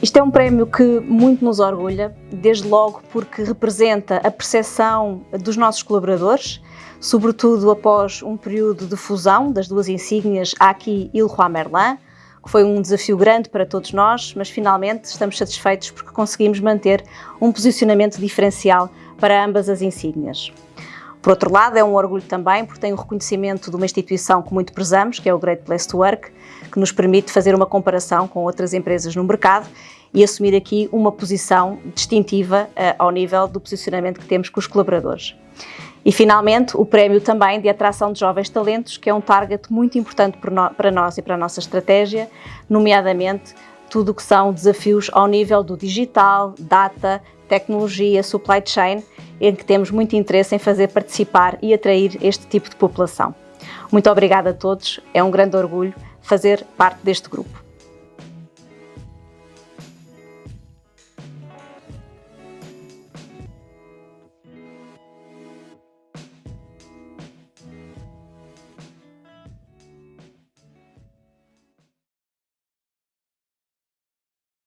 Este é um prémio que muito nos orgulha, desde logo porque representa a percepção dos nossos colaboradores, sobretudo após um período de fusão das duas insígnias Aki e Leroy Merlin, que foi um desafio grande para todos nós, mas finalmente estamos satisfeitos porque conseguimos manter um posicionamento diferencial para ambas as insígnias. Por outro lado, é um orgulho também porque tem o reconhecimento de uma instituição que muito prezamos, que é o Great Place to Work, que nos permite fazer uma comparação com outras empresas no mercado e assumir aqui uma posição distintiva uh, ao nível do posicionamento que temos com os colaboradores. E, finalmente, o prémio também de atração de jovens talentos, que é um target muito importante para nós e para a nossa estratégia, nomeadamente tudo o que são desafios ao nível do digital, data, tecnologia, supply chain, em que temos muito interesse em fazer participar e atrair este tipo de população. Muito obrigada a todos, é um grande orgulho fazer parte deste grupo.